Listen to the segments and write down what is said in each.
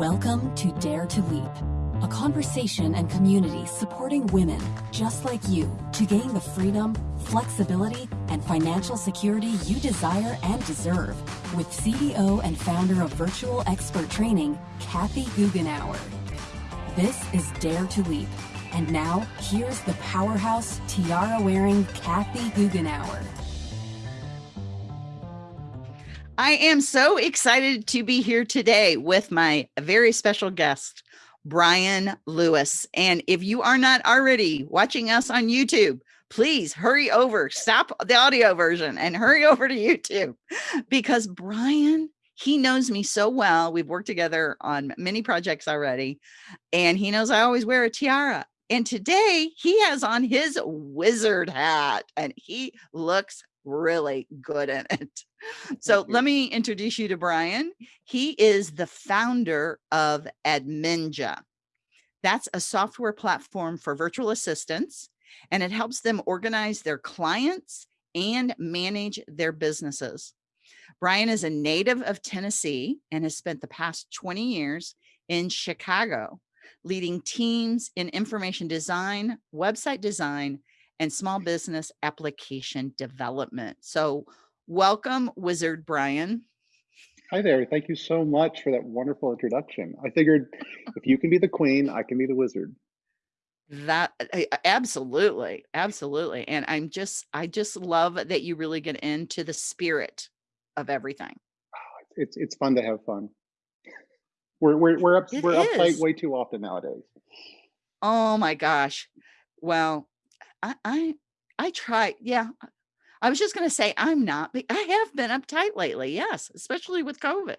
Welcome to Dare to Leap, a conversation and community supporting women just like you to gain the freedom, flexibility, and financial security you desire and deserve with CEO and founder of Virtual Expert Training, Kathy Goughenour. This is Dare to Leap. And now, here's the powerhouse tiara wearing Kathy Goughenour. I am so excited to be here today with my very special guest, Brian Lewis. And if you are not already watching us on YouTube, please hurry over, stop the audio version and hurry over to YouTube because Brian, he knows me so well. We've worked together on many projects already, and he knows I always wear a tiara. And today he has on his wizard hat and he looks really good in it. So let me introduce you to Brian. He is the founder of Adminja. That's a software platform for virtual assistants, and it helps them organize their clients and manage their businesses. Brian is a native of Tennessee and has spent the past 20 years in Chicago, leading teams in information design, website design, and small business application development. So welcome, Wizard Brian. Hi there. Thank you so much for that wonderful introduction. I figured if you can be the queen, I can be the wizard. That absolutely, absolutely. And I'm just, I just love that you really get into the spirit of everything. It's it's fun to have fun. We're we're we're up it we're is. uptight way too often nowadays. Oh my gosh. Well, I I I try. Yeah. I was just going to say I'm not, but I have been uptight lately. Yes, especially with COVID.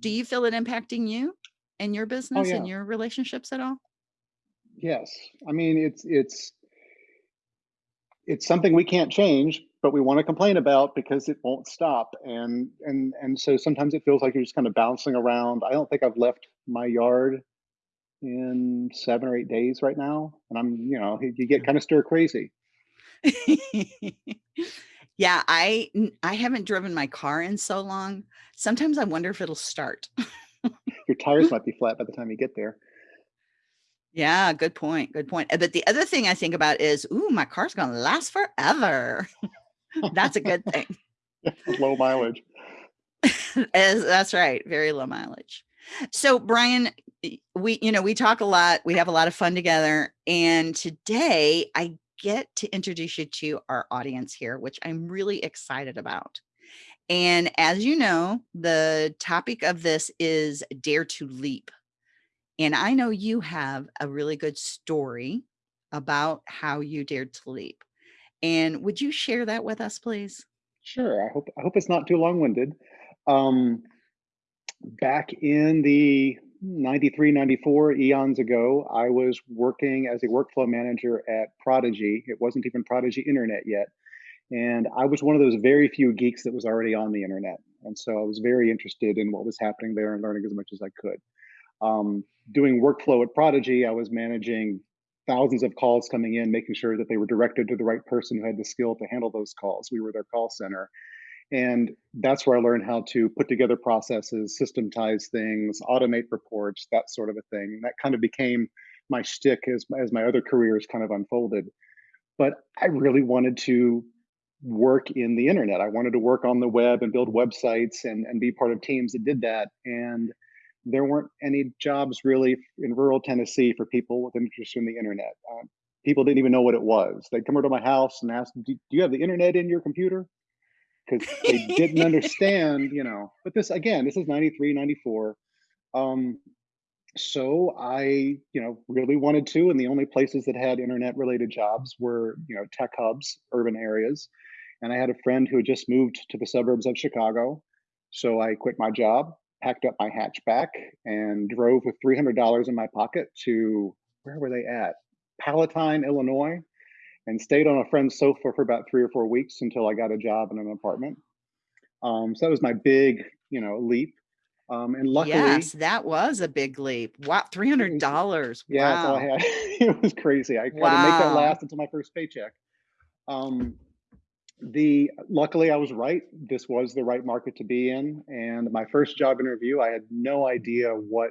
Do mm. you feel it impacting you and your oh, business oh, yeah. and your relationships at all? Yes. I mean, it's it's it's something we can't change, but we want to complain about because it won't stop. And and and so sometimes it feels like you're just kind of bouncing around. I don't think I've left my yard in seven or eight days right now, and I'm you know you get kind of stir crazy. yeah, I I haven't driven my car in so long. Sometimes I wonder if it'll start. Your tires might be flat by the time you get there. Yeah, good point. Good point. But the other thing I think about is, ooh, my car's going to last forever. That's a good thing. low mileage. As, that's right. Very low mileage. So Brian, we, you know, we talk a lot, we have a lot of fun together. And today I get to introduce you to our audience here, which I'm really excited about. And as you know, the topic of this is dare to leap. And I know you have a really good story about how you dared to leap. And would you share that with us, please? Sure. I hope I hope it's not too long-winded. Um, back in the 93, 94 eons ago, I was working as a workflow manager at Prodigy. It wasn't even Prodigy Internet yet. And I was one of those very few geeks that was already on the internet. And so I was very interested in what was happening there and learning as much as I could. Um, doing workflow at Prodigy, I was managing thousands of calls coming in, making sure that they were directed to the right person who had the skill to handle those calls. We were their call center. And that's where I learned how to put together processes, systematize things, automate reports, that sort of a thing. That kind of became my shtick as, as my other careers kind of unfolded. But I really wanted to work in the internet. I wanted to work on the web and build websites and, and be part of teams that did that. And there weren't any jobs really in rural Tennessee for people with interest in the internet. Uh, people didn't even know what it was. They'd come over to my house and ask, do you have the internet in your computer? Because they didn't understand, you know. But this again, this is 93, 94. Um, so I, you know, really wanted to, and the only places that had internet related jobs were, you know, tech hubs, urban areas. And I had a friend who had just moved to the suburbs of Chicago. So I quit my job, packed up my hatchback, and drove with $300 in my pocket to where were they at? Palatine, Illinois and stayed on a friend's sofa for about three or four weeks until I got a job in an apartment. Um, so that was my big, you know, leap. Um, and luckily, yes, that was a big leap. Wow, three hundred dollars. Yeah, wow. that's all I had. it was crazy. I wow. had to make that last until my first paycheck. Um, the luckily, I was right. This was the right market to be in. And my first job interview, I had no idea what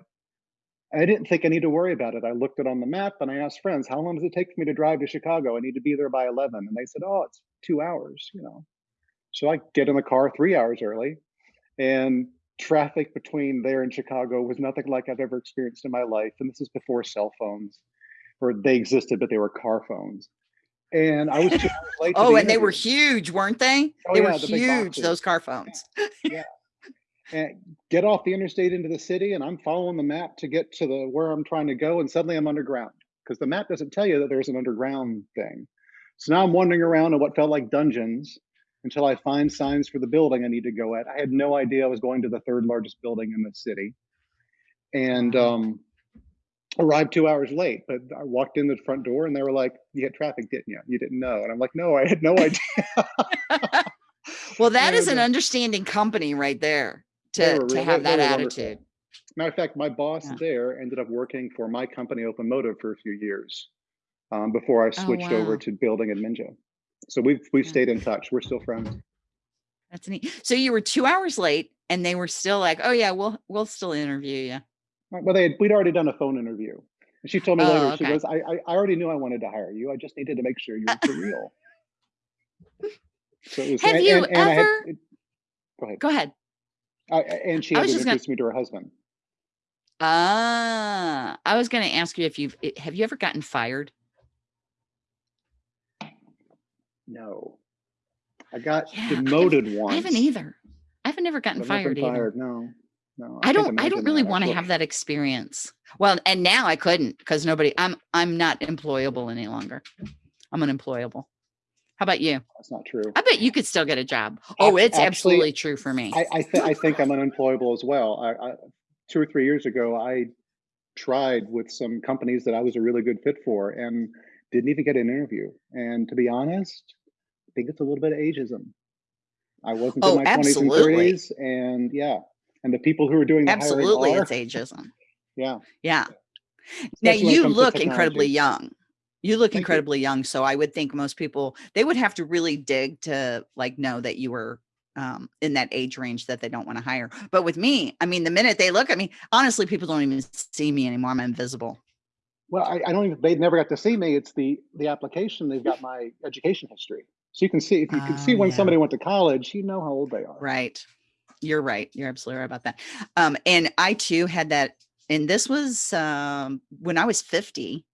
I didn't think I need to worry about it. I looked it on the map and I asked friends, how long does it take for me to drive to Chicago? I need to be there by 11. And they said, oh, it's two hours, you know. So I get in the car three hours early and traffic between there and Chicago was nothing like I've ever experienced in my life. And this is before cell phones, or they existed, but they were car phones. And I was two hours late. oh, and they were huge, weren't they? Oh, they yeah, were the huge, those car phones. yeah. And get off the interstate into the city, and I'm following the map to get to the where I'm trying to go, and suddenly I'm underground because the map doesn't tell you that there's an underground thing. So now I'm wandering around in what felt like dungeons until I find signs for the building I need to go at. I had no idea I was going to the third largest building in the city, and um, arrived two hours late. But I walked in the front door, and they were like, "You hit traffic, didn't you? You didn't know?" And I'm like, "No, I had no idea." well, that is an understanding company right there to, to have that were wonderful. attitude. Matter of fact, my boss Yeah. there ended up working for my company, Open Motive, for a few years um, before I Oh, switched over to building Adminja. So we've we've Yeah. stayed in touch. We're still friends. That's neat. So you were two hours late and they were still like, oh yeah, we'll, we'll still interview you. Well, they had, we'd already done a phone interview. And she told me Oh, later, she goes, I, I, I already knew I wanted to hire you. I just needed to make sure you were for real. So it was, Have and, you and, and had, ever- it- go ahead. Go ahead. I, and she I had to gonna- me to her husband. Ah, I was going to ask you if you've, have you ever gotten fired? No. I got Yeah, I demoted once. I haven't either. I haven't ever gotten fired either. fired. No. No. I can't don't I don't really want to have that experience. Well, and now I couldn't because nobody I'm I'm not employable any longer. I'm unemployable. How about you? That's not true. I bet you could still get a job. Oh, it's actually, absolutely true for me. I I, th- I think I'm unemployable as well. I, I, two or three years ago, I tried with some companies that I was a really good fit for, and didn't even get an interview. And to be honest, I think it's a little bit of ageism. I wasn't Oh, in my twenties and thirties, and yeah, and the people who are doing the absolutely hiring it's ageism. yeah. Yeah. Now especially it you look incredibly young. You look Thank you. incredibly young. So I would think most people they would have to really dig to like know that you were um, in that age range that they don't want to hire. But with me, I mean, the minute they look at me, honestly, people don't even see me anymore. I'm invisible. Well, I, I don't even. They never got to see me. It's the the application. They've got my education history, so you can see if you can see Oh, when yeah. somebody went to college, you know how old they are. Right. You're right. You're absolutely right about that. Um, and I too had that, and this was um, when I was 50.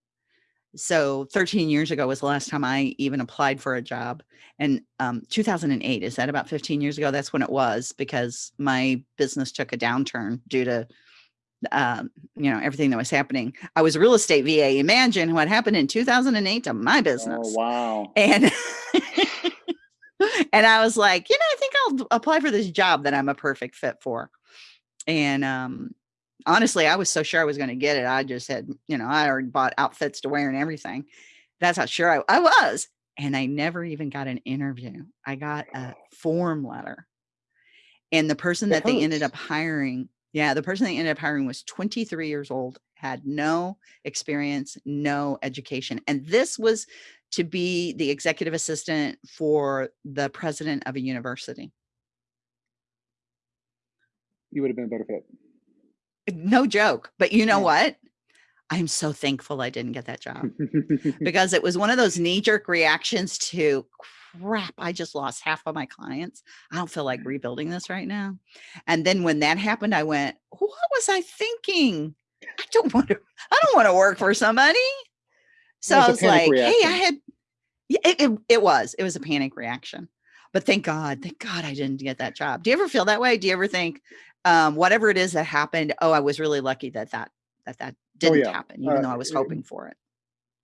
So 13 years ago was the last time I even applied for a job. And um, 2008, is that about 15 years ago? That's when it was because my business took a downturn due to, um, you know, everything that was happening. I was a real estate VA. Imagine what happened in 2008 to my business Oh wow! and and I was like, you know, I think I'll apply for this job that I'm a perfect fit for. And um honestly, I was so sure I was going to get it. I just had, you know, I already bought outfits to wear and everything. That's how sure I, I was. And I never even got an interview. I got a form letter. And the person That that they ended up hiring, yeah, the person they ended up hiring was 23 years old, had no experience, no education. And this was to be the executive assistant for the president of a university. You would have been a better fit. No joke. But you know what? I'm so thankful I didn't get that job because it was one of those knee jerk reactions to crap. I just lost half of my clients. I don't feel like rebuilding this right now. And then when that happened, I went, what was I thinking? I don't want to, I don't want to work for somebody. So I was like, hey, I had, yeah, it, it, it was, it was a panic reaction. But thank God, thank God I didn't get that job. Do you ever feel that way? Do you ever think, um, whatever it is that happened, oh, I was really lucky that that, that that didn't yeah. happen, even Uh, though I was it- hoping for it.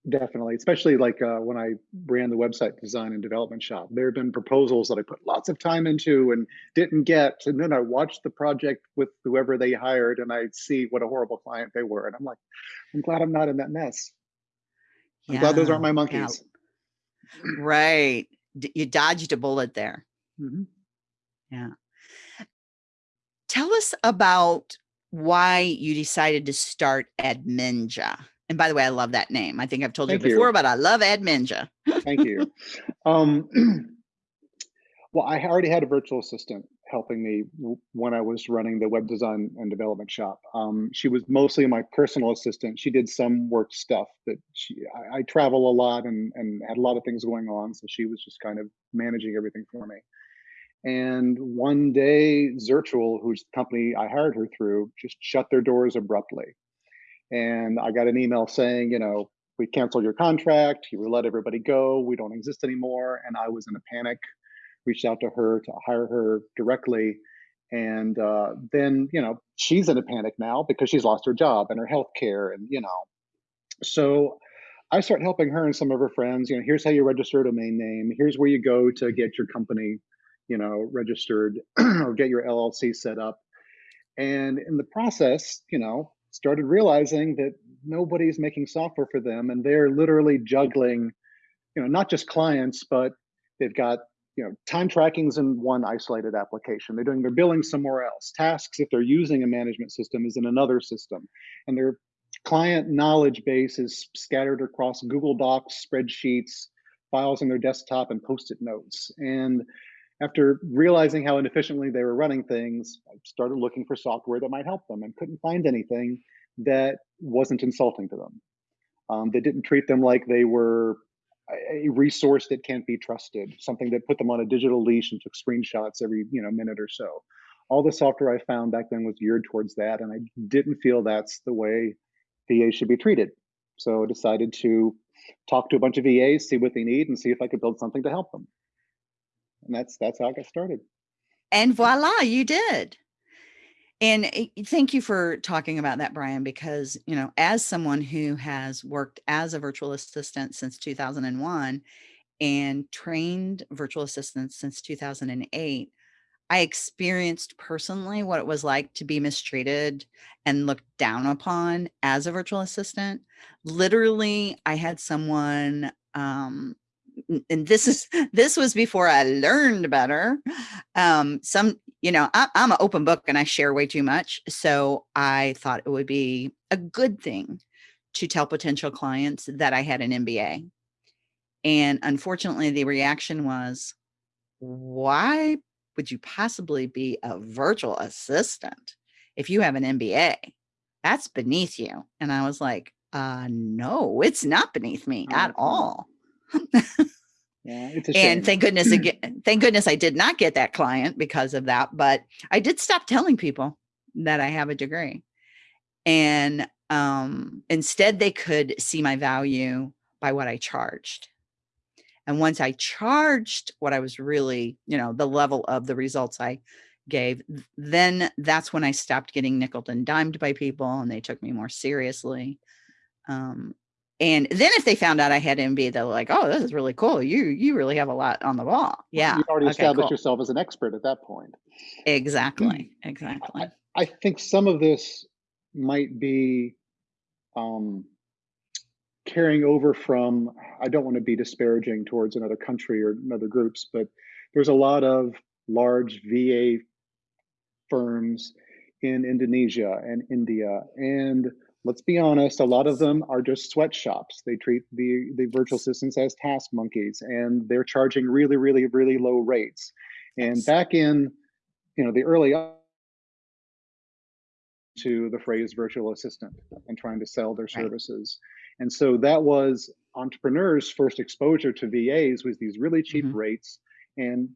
Definitely, especially like uh, when I ran the website design and development shop. There have been proposals that I put lots of time into and didn't get, and then I watched the project with whoever they hired, and I see what a horrible client they were, and I'm like, I'm glad I'm not in that mess. I'm glad those aren't my Yeah, monkeys. Right. D- You dodged a bullet there. Mhm. Tell us about why you decided to start Adminja. And by the way, I love that name. I think I've told Thank you you. before, but I love Adminja. Thank you. Um, well, I already had a virtual assistant helping me when I was running the web design and development shop. Um, she was mostly my personal assistant. She did some work stuff, but she, I, I, travel a lot and, and had a lot of things going on. So she was just kind of managing everything for me. And one day, Zirtual, who's the company I hired her through, just shut their doors abruptly. And I got an email saying, you know, we canceled your contract, you let everybody go, we don't exist anymore. And I was in a panic, reached out to her to hire her directly. And uh, then, you know, she's in a panic now because she's lost her job and her health care and, you know. So I start helping her and some of her friends, you know, here's how you register a domain name. Here's where you go to get your company, you know, registered or get your LLC set up. And in the process, you know, started realizing that nobody's making software for them and they're literally juggling you know not just clients but they've got you know time trackings in one isolated application. They're doing their billing somewhere else. Tasks if they're using a management system is in another system. And their client knowledge base is scattered across google docs spreadsheets files on their desktop and post-it notes. And after realizing how inefficiently they were running things, I started looking for software that might help them and couldn't find anything that wasn't insulting to them. Um, that didn't treat them like they were a resource that can't be trusted, something that put them on a digital leash and took screenshots every you know minute or so. All the software I found back then was geared towards that, and I didn't feel that's the way VA should be treated. So I decided to talk to a bunch of VAs, see what they need, and see if I could build something to help them and that's that's how I got started. And voila, you did. And eh, thank you for talking about that, Brian, because, you know, as someone who has worked as a virtual assistant since 2001 and trained virtual assistants since 2008, I experienced personally what it was like to be mistreated and looked down upon as a virtual assistant. Literally, I had someone um, and this is this was before I learned better. Um, some, you know, I, I'm an open book and I share way too much. So I thought it would be a good thing to tell potential clients that I had an MBA. And unfortunately, the reaction was, why would you possibly be a virtual assistant if you have an MBA? That's beneath you. And I was like, uh, no, it's not beneath me at all yeah, and thank goodness again, thank goodness I did not get that client because of that. But I did stop telling people that I have a degree. And um, instead they could see my value by what I charged. And once I charged what I was really, you know, the level of the results I gave, then that's when I stopped getting nickel and dimed by people and they took me more seriously. Um, and then if they found out I had MB, they're like, "Oh, this is really cool. You you really have a lot on the ball." Yeah, you already okay, established cool. yourself as an expert at that point. Exactly. Exactly. I, I think some of this might be um, carrying over from. I don't want to be disparaging towards another country or another groups, but there's a lot of large VA firms in Indonesia and India and let's be honest, a lot of them are just sweatshops. They treat the, the virtual assistants as task monkeys and they're charging really, really, really low rates. And back in, you know, the early to the phrase virtual assistant and trying to sell their services. Right. And so that was entrepreneurs' first exposure to VAs was these really cheap mm -hmm. rates. And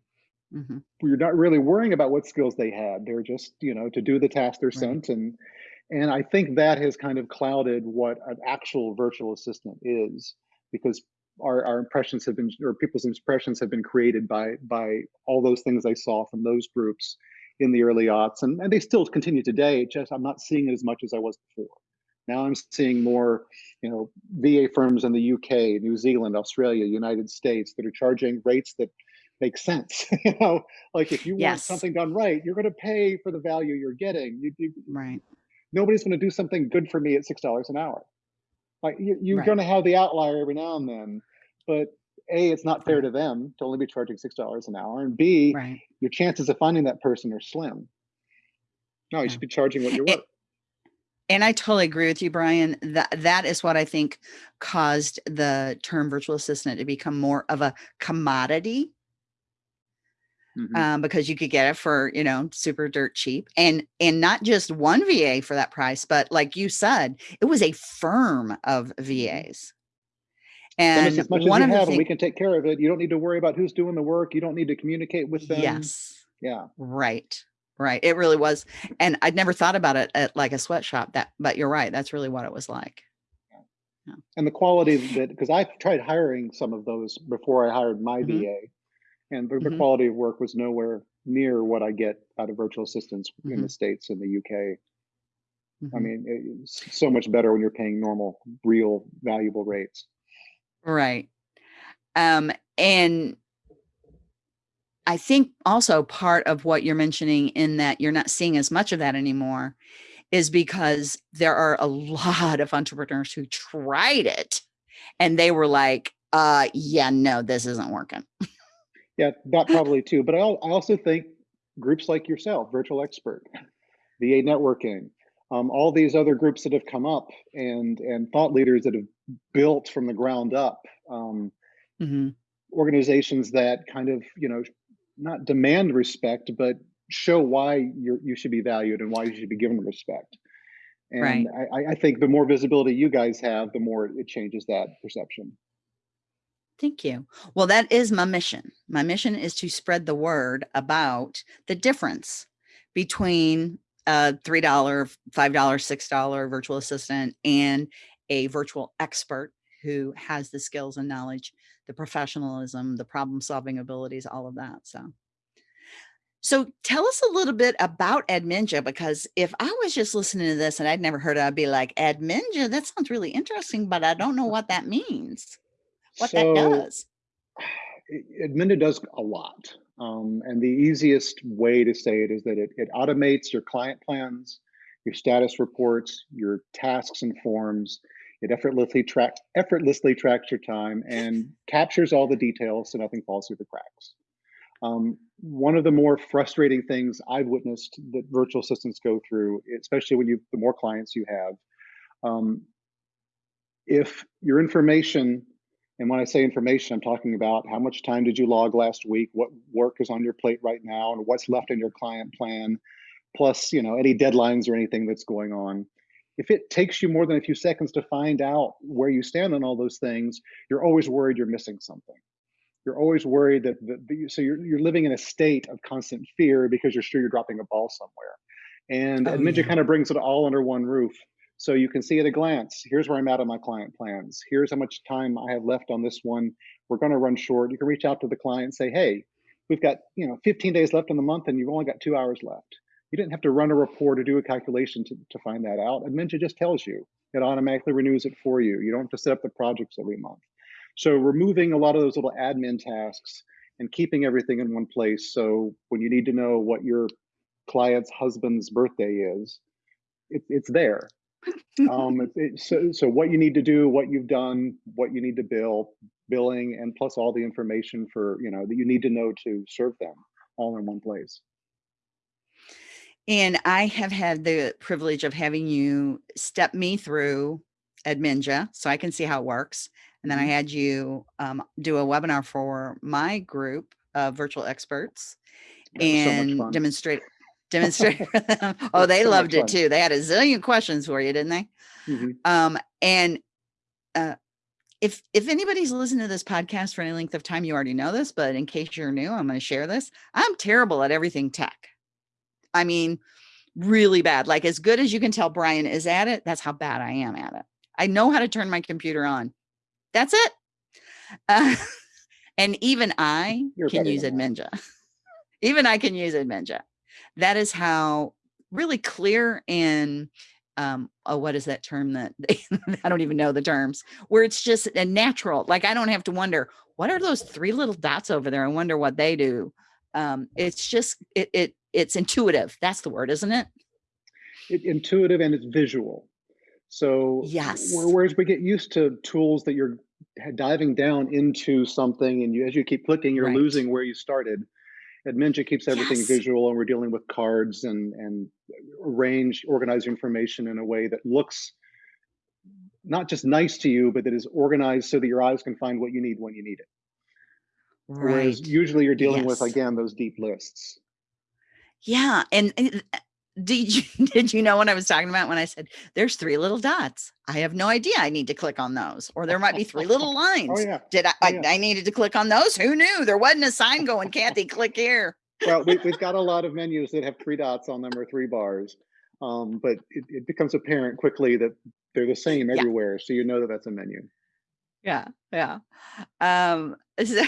mm -hmm. we're not really worrying about what skills they had. They're just, you know, to do the task they're right. sent and and I think that has kind of clouded what an actual virtual assistant is because our, our impressions have been, or people's impressions have been created by, by all those things I saw from those groups in the early aughts. And, and they still continue today, just I'm not seeing it as much as I was before. Now I'm seeing more, you know, VA firms in the UK, New Zealand, Australia, United States that are charging rates that make sense. you know, like if you yes. want something done right, you're going to pay for the value you're getting. You, you, right nobody's going to do something good for me at six dollars an hour. Like you, you're right. going to have the outlier every now and then, but a it's not fair to them to only be charging six dollars an hour, and b right. your chances of finding that person are slim. No, you should be charging what you're worth. And I totally agree with you, Brian. That that is what I think caused the term virtual assistant to become more of a commodity mm-hmm. um, because you could get it for you know super dirt cheap and and not just one va for that price but like you said it was a firm of mm-hmm. vas and as much one as you have, thing- we can take care of it. You don't need to worry about who's doing the work. You don't need to communicate with them. Yes. Yeah. Right. Right. It really was. And I'd never thought about it at like a sweatshop that, but you're right. That's really what it was like. Yeah. And the quality of that, because I tried hiring some of those before I hired my mm-hmm. VA, and the, the mm-hmm. quality of work was nowhere near what I get out of virtual assistants mm-hmm. in the States and the UK. I mm-hmm. mean, it's so much better when you're paying normal, real, valuable rates. Right. Um, and I think also part of what you're mentioning in that you're not seeing as much of that anymore is because there are a lot of entrepreneurs who tried it and they were like, uh, yeah, no, this isn't working. yeah, that probably too. But I, I also think groups like yourself, Virtual Expert, VA Networking, um, all these other groups that have come up and and thought leaders that have built from the ground up um, mm-hmm. organizations that kind of you know not demand respect but show why you you should be valued and why you should be given respect and right. I, I think the more visibility you guys have the more it changes that perception Thank you. Well, that is my mission. My mission is to spread the word about the difference between a $3, $5, $6 virtual assistant and a virtual expert who has the skills and knowledge, the professionalism, the problem solving abilities, all of that. So, so tell us a little bit about Adminja, because if I was just listening to this and I'd never heard it, I'd be like, Adminja, that sounds really interesting, but I don't know what that means, what so, that does. Adminja does a lot. Um, and the easiest way to say it is that it, it automates your client plans, your status reports, your tasks and forms. It effortlessly track effortlessly tracks your time and captures all the details so nothing falls through the cracks. Um, one of the more frustrating things I've witnessed that virtual assistants go through, especially when you the more clients you have, um, if your information and when I say information, I'm talking about how much time did you log last week, what work is on your plate right now, and what's left in your client plan, plus you know any deadlines or anything that's going on. If it takes you more than a few seconds to find out where you stand on all those things, you're always worried you're missing something. You're always worried that, the, so you're, you're living in a state of constant fear because you're sure you're dropping a ball somewhere. And oh, yeah. kind of brings it all under one roof so you can see at a glance, here's where I'm at on my client plans. Here's how much time I have left on this one. We're going to run short. You can reach out to the client and say, hey, we've got you know 15 days left in the month and you've only got two hours left. You didn't have to run a report or do a calculation to, to find that out. Adminja just tells you. It automatically renews it for you. You don't have to set up the projects every month. So removing a lot of those little admin tasks and keeping everything in one place. So when you need to know what your client's husband's birthday is, it, it's there um, it, it, so, so what you need to do, what you've done, what you need to bill, billing, and plus all the information for you know that you need to know to serve them all in one place. And I have had the privilege of having you step me through Adminja so I can see how it works. And then I mm-hmm. had you um, do a webinar for my group of virtual experts and so demonstrate demonstrate for them. Oh, they so loved it too. They had a zillion questions for you, didn't they? Mm-hmm. Um, and uh, if if anybody's listened to this podcast for any length of time, you already know this, but in case you're new, I'm going to share this. I'm terrible at everything tech. I mean, really bad. Like as good as you can tell Brian is at it, that's how bad I am at it. I know how to turn my computer on. That's it. Uh, and even I You're can use Adminja. even I can use Adminja that is how really clear and um oh what is that term that i don't even know the terms where it's just a natural like i don't have to wonder what are those three little dots over there? I wonder what they do. Um it's just it, it it's intuitive that's the word isn't it? it intuitive and it's visual. So yes. whereas we get used to tools that you're diving down into something and you as you keep clicking you're right. losing where you started Adminja keeps everything yes. visual and we're dealing with cards and, and arrange, organize information in a way that looks not just nice to you, but that is organized so that your eyes can find what you need when you need it. Whereas usually you're dealing with, again, those deep lists. Yeah, and, and did you did you know what I was talking about when I said there's three little dots? I have no idea. I need to click on those, or there might be three little Oh lines. yeah. Did I, Oh I? yeah. I needed to click on those? Who knew? There wasn't a sign going, Kathy, click here. Well, we, we've got a lot of menus that have three dots on them or three bars, um, but it, it becomes apparent quickly that they're the same Yeah, everywhere, so you know that that's a menu. yeah, yeah. Um, so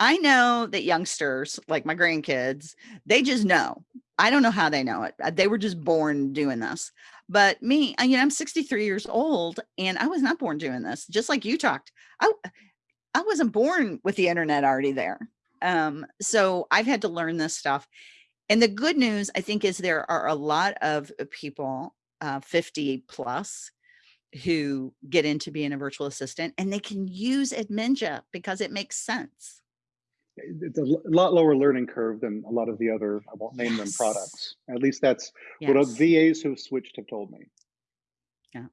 I know that youngsters, like my grandkids, they just know. I don't know how they know it. uh, They were just born doing this. But me, I- you know, I'm 63 years old and I was not born doing this. Just like you talked, I I wasn't born with the internet already there. Um, so I've had to learn this stuff. And the good news, I think, is there are a lot of uh, people, uh, 50 plus, who get into being a virtual assistant and they can use Adminja because it makes sense. It's a lot lower learning curve than a lot of the other, I won't name them products. At least that's what uh, VAs who've switched have told me. Yeah.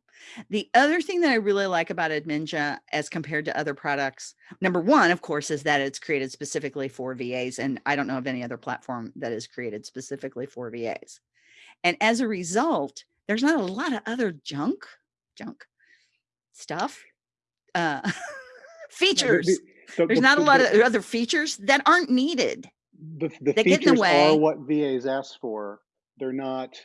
The other thing that I really like about Adminja as compared to other products, number one, of course, is that it's created specifically for VAs. And I don't know of any other platform that is created specifically for VAs. And as a result, there's not a lot of other junk, junk stuff, uh, the, features. the, the, There's the, not a lot the, of other features that aren't needed. the, the That get in the features are what VAs ask for. They're not,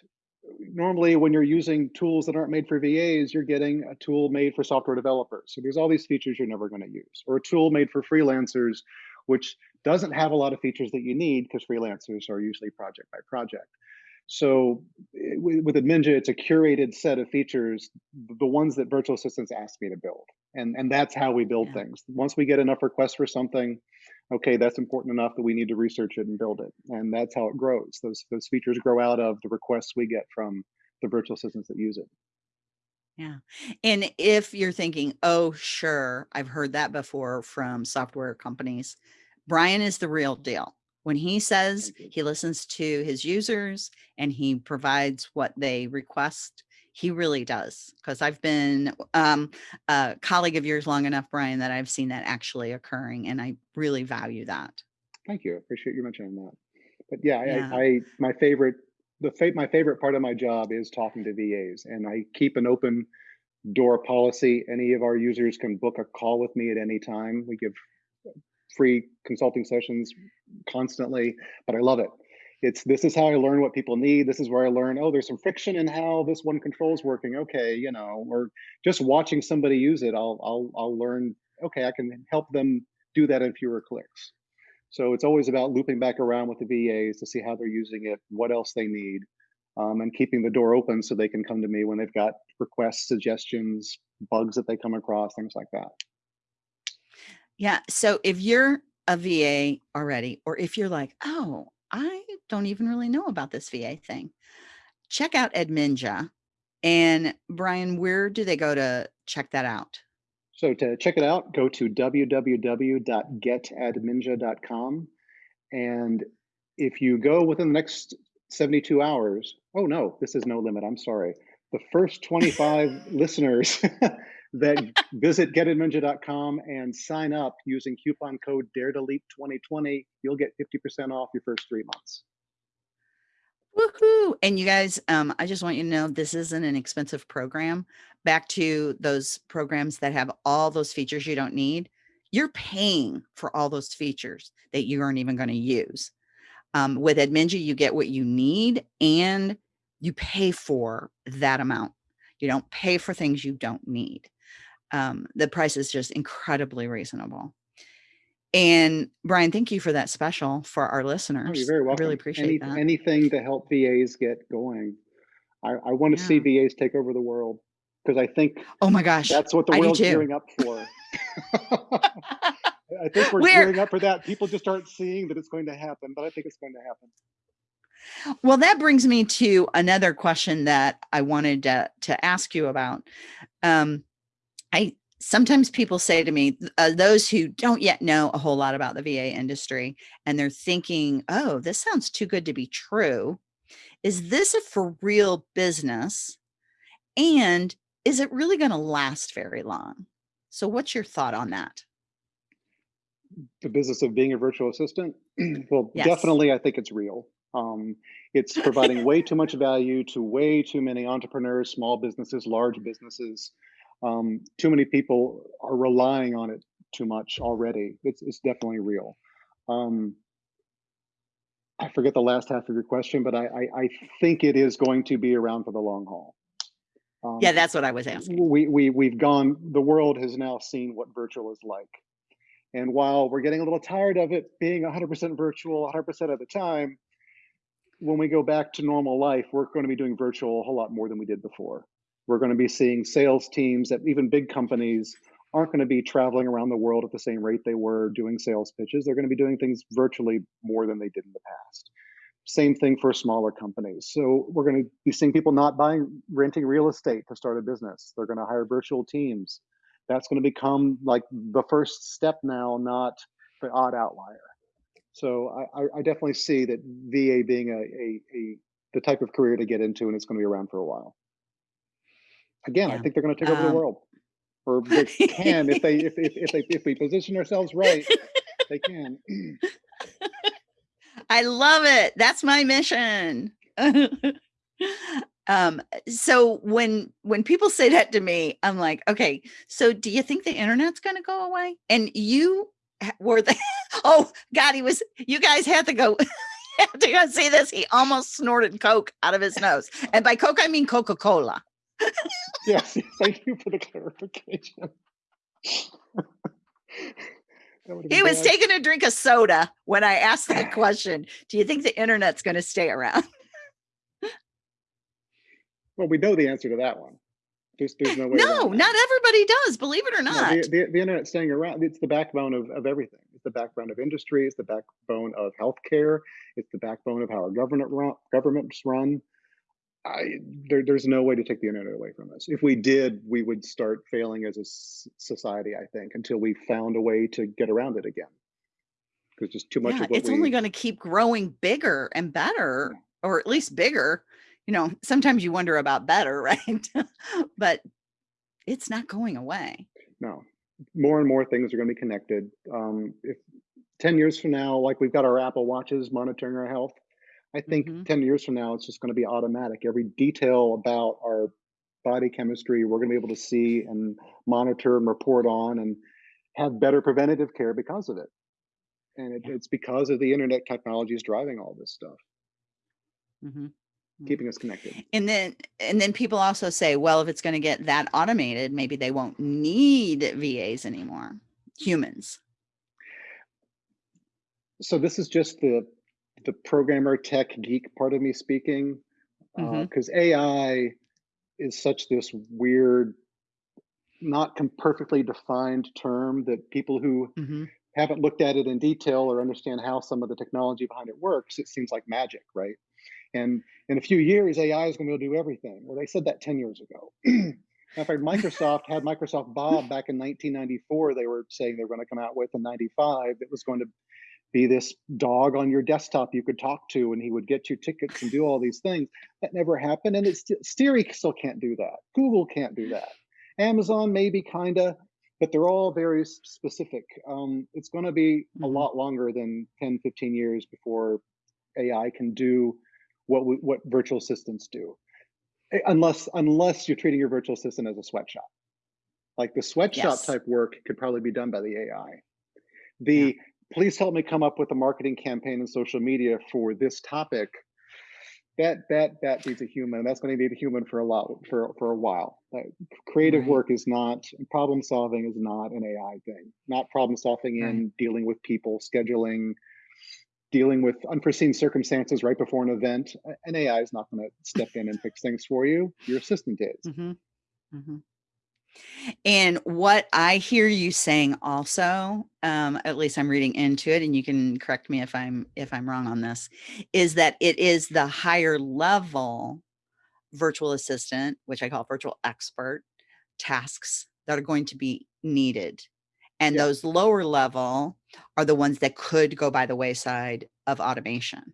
normally when you're using tools that aren't made for VAs, you're getting a tool made for software developers. So there's all these features you're never going to use, or a tool made for freelancers, which doesn't have a lot of features that you need because freelancers are usually project by project. So eh, with, with Adminja, it's a curated set of features, the ones that virtual assistants ask me to build. And, and that's how we build Yeah. things. Once we get enough requests for something, okay, that's important enough that we need to research it and build it. And that's how it grows. Those, those features grow out of the requests we get from the virtual assistants that use it. Yeah. And if you're thinking, oh, sure, I've heard that before from software companies, Brian is the real deal. When he says he listens to his users and he provides what they request, he really does. Because I've been um, a colleague of yours long enough, Brian, that I've seen that actually occurring. And I really value that. Thank you. I appreciate you mentioning that. But yeah, Yeah. I, I my favorite the fa- my favorite part of my job is talking to VAs, and I keep an open door policy. Any of our users can book a call with me at any time. We give free consulting sessions constantly, but I love it. It's this is how I learn what people need. This is where I learn, oh, there's some friction in how this one control is working. Okay, you know, or just watching somebody use it, I'll I'll I'll learn, okay, I can help them do that in fewer clicks. So it's always about looping back around with the VAs to see how they're using it, what else they need, um, and keeping the door open so they can come to me when they've got requests, suggestions, bugs that they come across, things like that. Yeah. So if you're a VA already, or if you're like, oh, I don't even really know about this VA thing, check out Adminja. And Brian, where do they go to check that out? So to check it out, go to www.getadminja.com. And if you go within the next 72 hours, oh no, this is no limit. I'm sorry. The first 25 listeners that visit getadminja.com and sign up using coupon code dare to leap 2020, you'll get 50% off your first three months. Woohoo! And you guys, um, I just want you to know this isn't an expensive program. Back to those programs that have all those features you don't need, you're paying for all those features that you aren't even going to use. Um, with Adminja, you get what you need and you pay for that amount. You don't pay for things you don't need. Um, the price is just incredibly reasonable. And Brian, thank you for that special for our Oh, you're listeners. very I welcome. really appreciate Any, that. anything to help VAs get going. I, I want to see VAs take over the world because I think Oh my gosh. that's what the world's gearing up for. I think we're We're gearing up for that. People just aren't seeing that it's going to happen, but I think it's going to happen. well, that brings me to another question that I wanted to, to ask you about. Um, I sometimes people say to me, uh, those who don't yet know a whole lot about the VA industry, and they're thinking, "Oh, this sounds too good to be true." Is this a for real business? And is it really going to last very long? So, what's your thought on that? the business of being a virtual assistant, well, Yes. definitely, I think it's real. Um, it's providing way too much value to way too many entrepreneurs, small businesses, large businesses. Um, too many people are relying on it too much already. It's, it's definitely real. Um, I forget the last half of your question, but I, I, I think it is going to be around for the long haul. Um, Yeah, that's what I was asking. we, we, we've gone, the world has now seen what virtual is like. And while we're getting a little tired of it being 100% virtual 100% of the time, when we go back to normal life, we're going to be doing virtual a whole lot more than we did before. We're going to be seeing sales teams that even big companies aren't going to be traveling around the world at the same rate they were doing sales pitches. They're going to be doing things virtually more than they did in the past. Same thing for smaller companies. So we're going to be seeing people not buying, renting real estate to start a business. They're going to hire virtual teams. That's going to become like the first step now, not the odd outlier. So I, I definitely see that VA being a, a, a the type of career to get into, and it's going to be around for a while. Again, I think they're going to take over Um, the world, or they can if they if if, if they if we position ourselves right, they can. I love it. That's my mission. um so when when people say that to me i'm like okay so do you think the internet's going to go away? And you were the oh god he was you guys had to go had to go see this. He almost snorted coke out of his nose. And by coke i mean coca-cola Yes, thank you for the clarification. He was bad. taking a drink of soda when i asked that question do you think the internet's going to stay around Well, we know the answer to that one. There's there's no way. no not everybody does believe it or No, not the, the, the internet staying around, it's the backbone of, of everything. It's the backbone of industry, it's the backbone of healthcare, it's the backbone of how our government run, governments run. I, there, there's no way to take the internet away from us. If we did, we would start failing as a s- society, I think, until we found a way to get around it again. Because just too much yeah, of what it's we, only going to keep growing bigger and better, or at least bigger. You know, sometimes you wonder about better, right? but it's not going away. no, more and more things are going to be connected. Um, if 10 years from now, like we've got our Apple watches monitoring our health, I think Mhm. 10 years from now, it's just going to be automatic. Every detail about our body chemistry, we're going to be able to see and monitor and report on and have better preventative care because of it. And it, it's because of the internet technology is driving all this stuff, Mhm. Mhm. keeping us connected. And then, and then people also say, well, if it's going to get that automated, maybe they won't need VAs anymore, humans. So this is just the the programmer tech geek part of me speaking, because AI is such this weird, not perfectly defined term that people who Mhm. haven't looked at it in detail or understand how some of the technology behind it works, it seems like magic, right? And in a few years, AI is going to be able to do everything. Well, they said that 10 years ago. In fact, Microsoft had Microsoft Bob back in 1994. They were saying they were going to come out with in 95 that was going to be this dog on your desktop you could talk to and he would get you tickets and do all these things. That never happened. And it's Siri still can't do that. Google can't do that. Amazon maybe kind of, but they're all very specific. Um, it's going to be a Mhm. lot longer than 10, 15 years before AI can do what we, what virtual assistants do. Unless unless you're treating your virtual assistant as a sweatshop. Like the sweatshop Yes. type work could probably be done by the AI. The please help me come up with a marketing campaign and social media for this topic. That that that needs a human. That's going to need a human for a lot for for a while. Like, creative Right. work is not problem solving is not an AI thing. Not problem solving in dealing with people, scheduling, dealing with unforeseen circumstances right before an event. An AI is not going to step in and fix things for you. Your assistant is. Mhm. Mhm. And what I hear you saying also, um, at least I'm reading into it, and you can correct me if I'm if I'm wrong on this, is that it is the higher level virtual assistant, which I call virtual expert tasks that are going to be needed. And Yeah. those lower level are the ones that could go by the wayside of automation.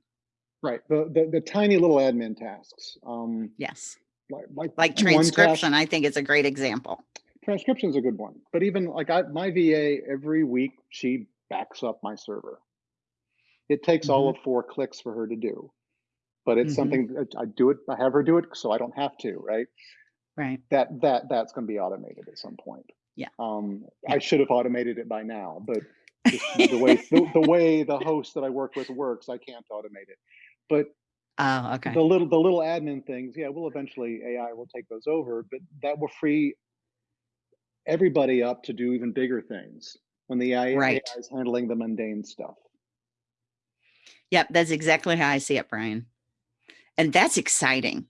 Right. The, the the tiny little admin tasks. Um, Yes. Like like Like transcription, I think it's a great example. transcription is a good one but even like I, my va every week she backs up my server. It takes all of four clicks for her to do, but it's Mhm. something that I do it. I have her do it so I don't have to. Right. Right. That that that's going to be automated at some point. Yeah. Um, Yeah. I should have automated it by now, but the way the, the way the host that I work with works, I can't automate it. But Oh, okay. the little the little admin things, yeah, we'll eventually AI will take those over, but that will free everybody up to do even bigger things when the AI, Right. is handling the mundane stuff. Yep, that's exactly how I see it, Brian. And that's exciting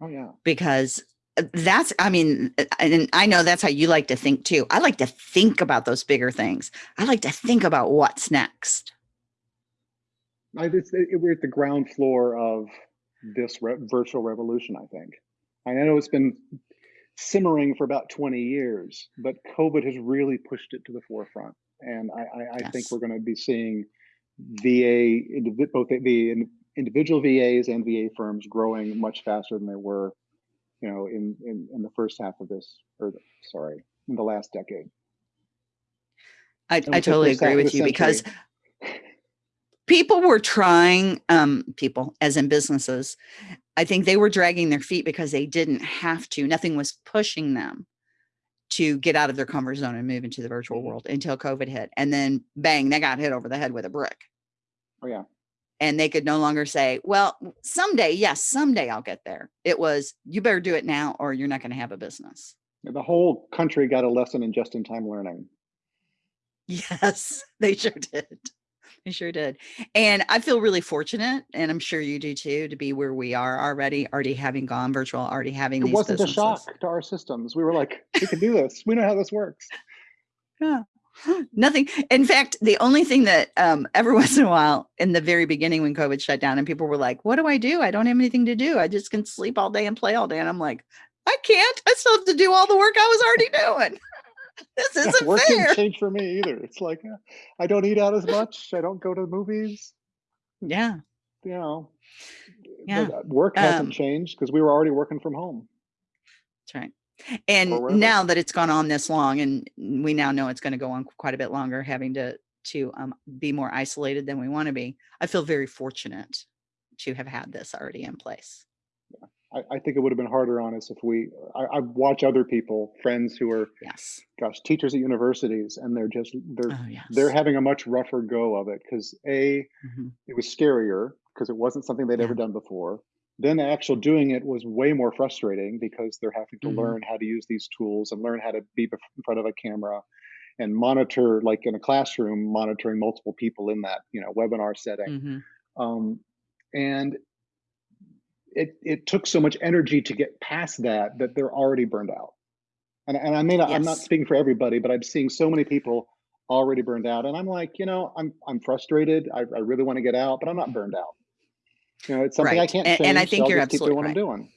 Oh yeah. because uh, that's, I mean, uh, and I know that's how you like to think too. I like to think about those bigger things. I like to think about what's next. I, it's, it, we're at the ground floor of this re- virtual revolution. I think. I know it's been simmering for about 20 years, but COVID has really pushed it to the forefront, and I, I, I think we're going to be seeing VA, both the- individual VAs and VA firms growing much faster than they were, you know, in in, in the first half of this, or the, sorry, in the last decade. I, I would I say totally agree with you because century. People were trying, um, people as in businesses, I think they were dragging their feet because they didn't have to. Nothing was pushing them to get out of their comfort zone and move into the virtual Mhm. world until COVID hit. And then bang, they got hit over the head with a brick. Oh yeah. and they could no longer say, well, someday, yes, someday I'll get there. It was, you better do it now or you're not going to have a business. The whole country got a lesson in just-in-time learning. Yes, they sure did. They sure did. And I feel really fortunate, and I'm sure you do too, to be where we are already, already having gone virtual, already having It these wasn't businesses. a shock to our systems. We were like, we can do this. We know how this works. Yeah. Nothing. In fact, the only thing that um, every once in a while in the very beginning when COVID shut down and people were like, what do I do? I don't have anything to do. I just can sleep all day and play all day. And I'm like, I can't. I still have to do all the work I was already doing. this isn't work fair. didn't change for me either. It's like uh, I don't eat out as much. I don't go to the movies. Yeah. You know, Yeah. uh, work hasn't Um, changed because we were already working from home. That's right. And now that it's gone on this long, and we now know it's going to go on quite a bit longer, having to to um, be more isolated than we want to be, I feel very fortunate to have had this already in place. I, I think it would have been harder on us if we. I, I watch other people, friends who are, Yes. gosh, teachers at universities, and they're just they're Oh yes. they're having a much rougher go of it because a Mhm. it was scarier because it wasn't something they'd Yeah. ever done before. Then the actual doing it was way more frustrating because they're having to Mhm. learn how to use these tools and learn how to be in front of a camera and monitor, like in a classroom, monitoring multiple people in that you know webinar setting. Mhm. Um, and it it took so much energy to get past that that they're already burned out. And and I mean I'm not speaking for everybody, but I'm seeing so many people already burned out, and I'm like, you know, I'm I'm frustrated. I, I really want to get out, but I'm not burned out. You know, it's something I can't And, change. and I think I'll you're just keep doing absolutely what right. I'm doing.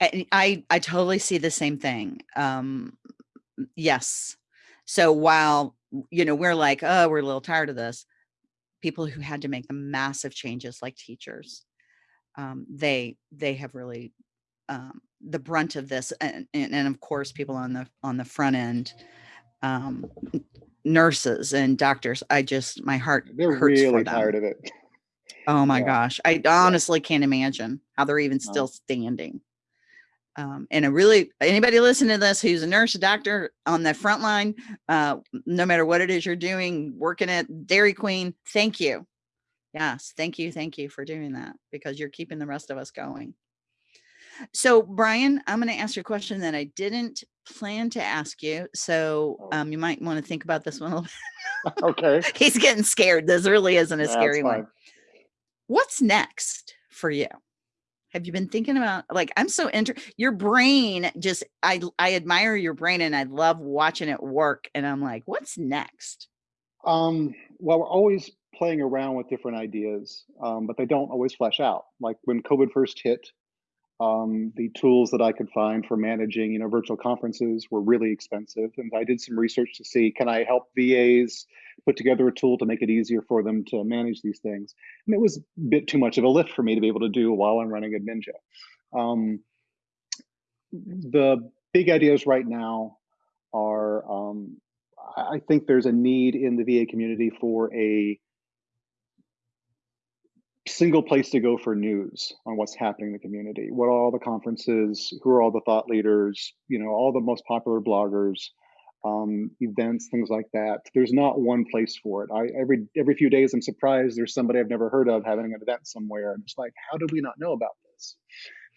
I, I I totally see the same thing. Um, yes. So while you know we're like, oh, we're a little tired of this, people who had to make the massive changes, like teachers, um, they they have really um, the brunt of this, and, and and of course people on the on the front end, um, nurses and doctors. I just my heart They're hurts for really them. tired of it. Oh my Yeah. gosh. I honestly can't imagine how they're even No. still standing. Um, and I really, anybody listening to this who's a nurse, a doctor on the front line, uh, no matter what it is you're doing, working at Dairy Queen, thank you. Yes, thank you. Thank you for doing that because you're keeping the rest of us going. So, Brian, I'm going to ask you a question that I didn't plan to ask you. So, Oh. um, you might want to think about this one a little bit. okay. He's getting scared. This really isn't a That's scary one. what's next for you have you been thinking about like i'm so inter your brain just i i admire your brain and i love watching it work and i'm like what's next Um, well, we're always playing around with different ideas, um, but they don't always flesh out. Like when COVID first hit, um, the tools that I could find for managing, you know, virtual conferences were really expensive, and I did some research to see can I help VAs put together a tool to make it easier for them to manage these things. And it was a bit too much of a lift for me to be able to do while I'm running Adminja. Um, the big ideas right now are um, I think there's a need in the VA community for a single place to go for news on what's happening in the community. What are all the conferences? Who are all the thought leaders? You know, all the most popular bloggers, um, events, things like that. There's not one place for it. I every every few days I'm surprised there's somebody I've never heard of having an event somewhere. And it's like, how did we not know about this?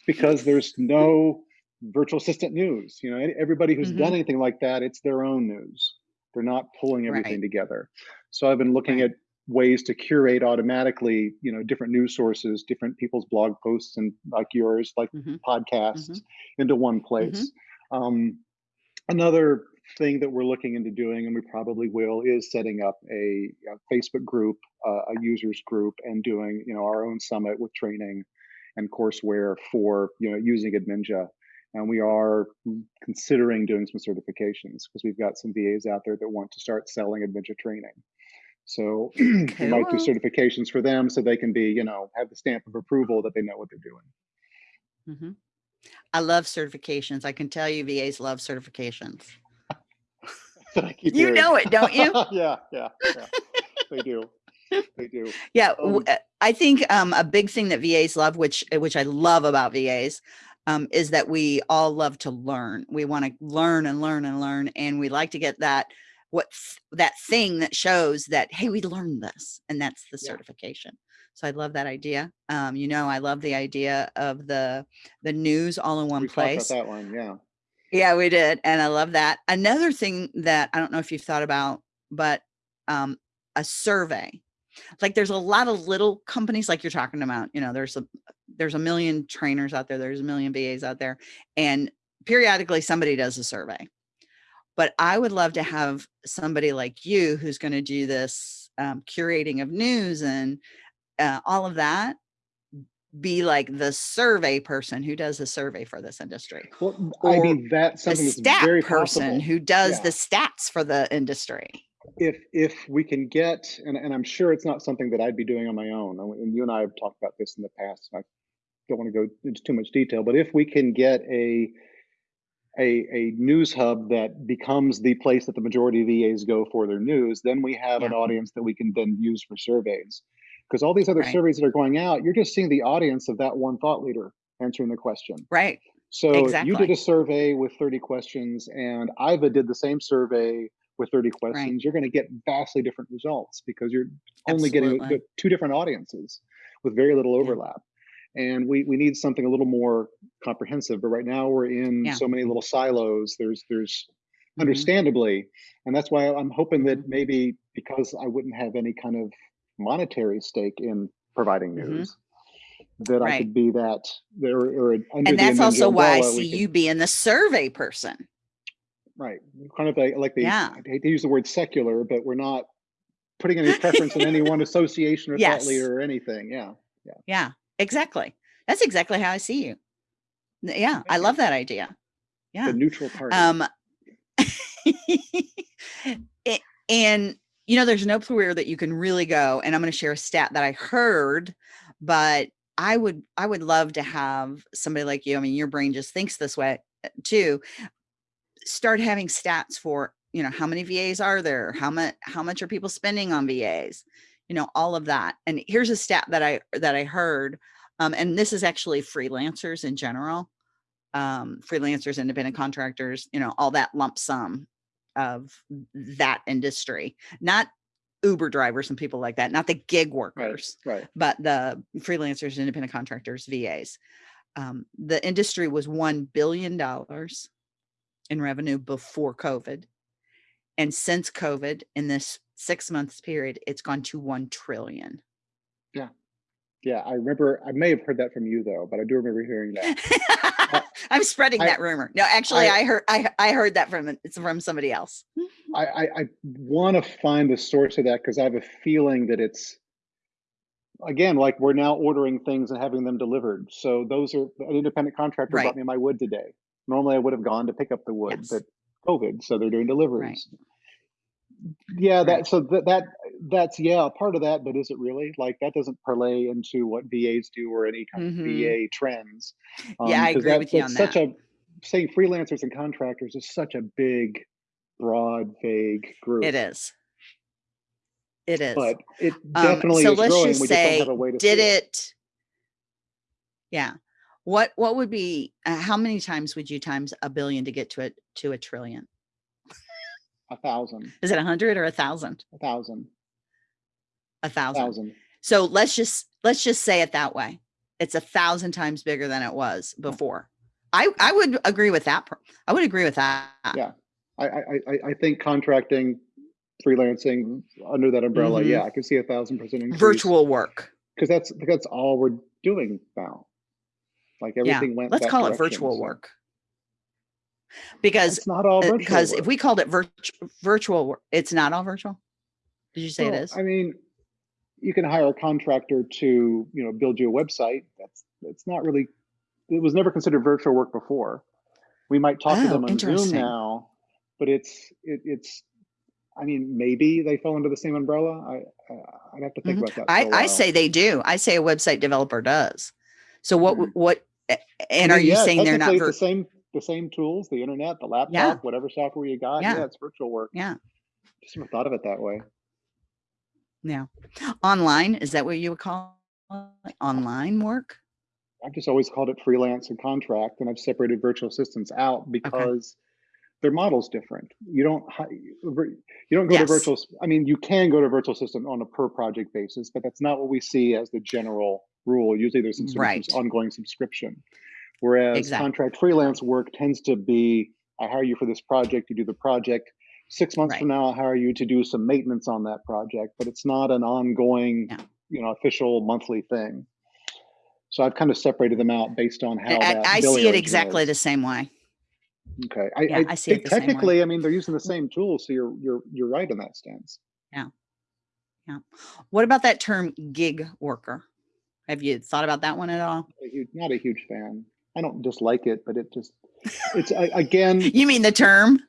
because there's no virtual assistant news. You know, everybody who's mm -hmm. done anything like that, it's their own news. They're not pulling everything right. together. So I've been looking right. at ways to curate automatically, you know, different news sources, different people's blog posts and like yours, like mm -hmm. podcasts mm -hmm. into one place. Mm-hmm. Um, another thing that we're looking into doing, and we probably will, is setting up a, a Facebook group, uh, a users group, and doing, you know, our own summit with training and courseware for you know using Adminja. And we are considering doing some certifications because we've got some VAs out there that want to start selling Adminja training. So cool. we might do certifications for them so they can be, you know, have the stamp of approval that they know what they're doing. Mm -hmm. I love certifications. I can tell you VAs love certifications. you hearing. know it, don't you? yeah, yeah, yeah. they do they do. Yeah, um, uh, I think um, a big thing that VAs love, which which I love about VAs, um, is that we all love to learn. We want to learn and learn and learn, and we like to get that what that thing that shows that hey, we learned this, and that's the yeah. certification. So I love that idea. Um, you know, I love the idea of the the news all in one we place. that one, yeah. Yeah, we did, and I love that. Another thing that I don't know if you've thought about, but um, a survey like there's a lot of little companies like you're talking about, you know, there's a, there's a million trainers out there, there's a million VAs out there, and periodically somebody does a survey. But I would love to have somebody like you who's going to do this um, curating of news and uh, all of that be like the survey person who does the survey for this industry. Well, I mean, that's something a stat very person possible. who does yeah. the stats for the industry if if we can get and, and i'm sure it's not something that i'd be doing on my own and you and i have talked about this in the past and i don't want to go into too much detail but if we can get a a, a news hub that becomes the place that the majority of VAs go for their news, then we have yeah. an audience that we can then use for surveys. Because all these other right. surveys that are going out, you're just seeing the audience of that one thought leader answering the question. Right. So exactly. you did a survey with 30 questions, and Iva did the same survey with 30 questions, right. you're going to get vastly different results because you're only Absolutely. getting two different audiences with very little overlap. And we, we need something a little more comprehensive. But right now we're in yeah. so many little silos. There's there's mm -hmm. understandably, and that's why I'm hoping that mm-hmm. maybe because I wouldn't have any kind of monetary stake in providing mm-hmm. news. Mm -hmm. That right. I could be that there, or and that's also why I see you being the survey person Right. Kind of like, like the, yeah. I hate to use the word secular, but we're not putting any preference in any one association or yes. thought leader or anything. Yeah. Yeah. Yeah, exactly. That's exactly how I see you. Yeah. I love that idea. Yeah. The neutral party. Um, it, and you know, there's no career that you can really go, and I'm going to share a stat that I heard, but I would, I would love to have somebody like you. I mean, your brain just thinks this way uh, too start having stats for, you know, how many VAs are there? How much, how much are people spending on VAs? You know, all of that. And here's a stat that I, that I heard, um, and this is actually freelancers in general, um, freelancers, independent contractors, you know, all that lump sum of that industry, not Uber drivers and people like that, not the gig workers, right, right. but the freelancers, independent contractors, VAs. Um, the industry was $1 billion in revenue before COVID. And since COVID, in this six months period, it's gone to 1 trillion. Yeah. Yeah, I remember, I may have heard that from you though, but I do remember hearing that. I'm spreading I, that rumor. No, actually I, I, heard, I, I heard that from, it's from somebody else. I, I, I want to find the source of that because I have a feeling that it's, again, like we're now ordering things and having them delivered. So those are, an independent contractor right. brought me my wood today. Normally I would have gone to pick up the wood, yes. but COVID, so they're doing deliveries. Right. Yeah, that so that that that's yeah part of that, but is it really like that doesn't parlay into what VAs do or any kind mm -hmm. of VA mm-hmm. trends? Um, yeah, I agree that, with you on such that. a saying freelancers and contractors is such a big broad, vague group. It is. It is. But it Um, definitely so is let's growing. just We just don't say, have a way to did it. it? Yeah. What what would be uh, how many times would you times a billion to get to it to a trillion? A thousand, Is it a hundred or a thousand? a thousand, A a thousand. So let's just let's just say it that way. It's a thousand times bigger than it was before. I I would agree with that. I would agree with that. Yeah. I, I, I, I think contracting, freelancing under that umbrella, Mhm. yeah, I can see a thousand percent increase. Virtual work. Because that's, that's all we're doing now. Like Yeah. everything went Let's call it virtual work. Because It's not all virtual. because if we called it virtu- virtual work, it's not all virtual. Did you say it Well, is? I mean, you can hire a contractor to, you know, build you a website. That's that's not really it was never considered virtual work before. We might talk to Oh, them on Zoom now, but it's it, it's I mean, maybe they fall under the same umbrella. I uh, I'd have to think Mhm. about that. I, I, I say they do. I say a website developer does. So what Mhm. what a- I and are mean, you yeah, saying they're not the same the same tools, the internet, the laptop, whatever software you got. Yeah. Yeah, it's virtual work. yeah Just never thought of it that way. yeah online is that what you would call it? online work? I've just always called it freelance and contract, and I've separated virtual assistants out because their model's different. You don't you don't go Yes. to virtual. I mean, you can go to virtual system on a per project basis, but that's not what we see as the general rule. Usually, there's some sort of Right. some ongoing subscription. Whereas Exactly. contract freelance work tends to be, I hire you for this project, you do the project. Six months from now, I'll hire you to do some maintenance on that project, but it's not an ongoing, Yeah. you know, official monthly thing. So I've kind of separated them out based on how I, I see it exactly is. the same way. Okay, I, Yeah, I, I see it think the same way. technically, I mean, they're using the mm-hmm. same tools, so you're you're you're right in that stance. Yeah, yeah. What about that term gig worker? Have you thought about that one at all? A huge, not a huge fan. I don't dislike it, but it just it's I, again You mean the term?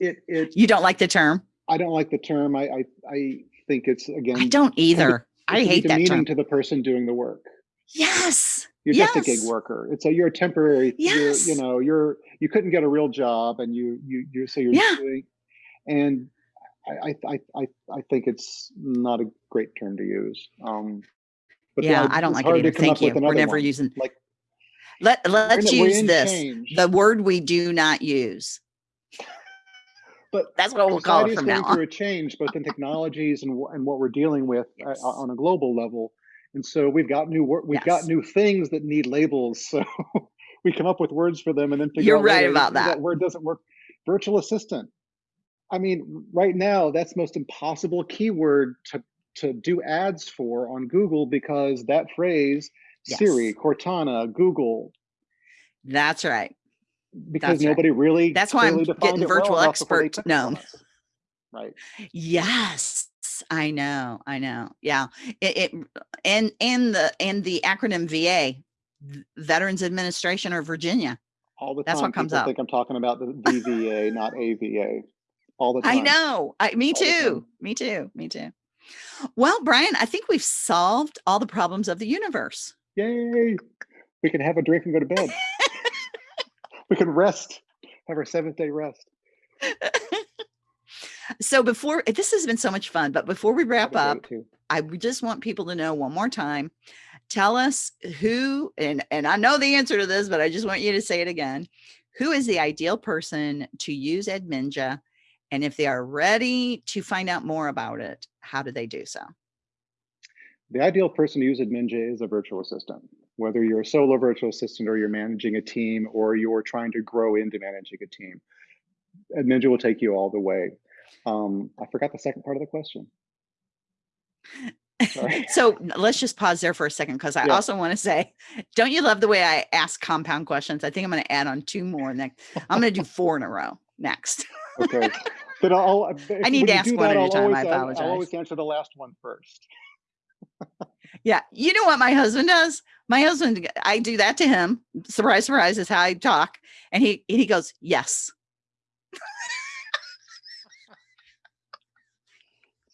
it it You don't like the term? I don't like the term. I I, I think it's again I don't either. I it can be hate that term. to the person doing the work. Yes. You're just a gig worker. It's a you're a temporary. Yes. You're, you know you're you couldn't get a real job, and you you you so you're Yeah. doing, and I I I I I think it's not a great term to use. Um, but yeah, I- don't like it either. Thank you. We're never one. using like let let's use this. change. The word we do not use. But That's what we'll call it from going now on. through a change, both in technologies and and what we're dealing with uh, on a global level. And so we've got new wor- we've got new things that need labels. So we come up with words for them, and then figure You're out right about "That that. word doesn't work. Virtual assistant. I mean, right now that's most impossible keyword to to do ads for on Google because that phrase Siri, Cortana, Google, That's right. because That's right. nobody really That's why I'm getting well virtual they expert known. Right. Yes, I know. I know. Yeah. It, it and and the and the acronym VA, Veterans Administration or Virginia. All the That's time, what comes up. think I'm talking about the VVA, not AVA. All the time. I know. I, me All too. Me too. Me too. Well, Brian, I think we've solved all the problems of the universe. Yay! We can have a drink and go to bed. we can rest, have our seventh day rest. So before this has been so much fun, but before we wrap up, be great, too. I just want people to know one more time. Tell us who, and and I know the answer to this, but I just want you to say it again. Who is the ideal person to use Adminja? And if they are ready to find out more about it, how do they do so? The ideal person to use Adminja is a virtual assistant. Whether you're a solo virtual assistant or you're managing a team or you're trying to grow into managing a team, Adminja will take you all the way. Um, I forgot the second part of the question. So let's just pause there for a second because I Yeah. also want to say, don't you love the way I ask compound questions? I think I'm going to add on two more next. I'm going to do four in a row next. Okay. But I'll, I need to ask one that, at a time. always I an- I'll always answer the last one first. Yeah. You know what my husband does? My husband, I do that to him. Surprise, surprise is how I talk. And he he goes, yes.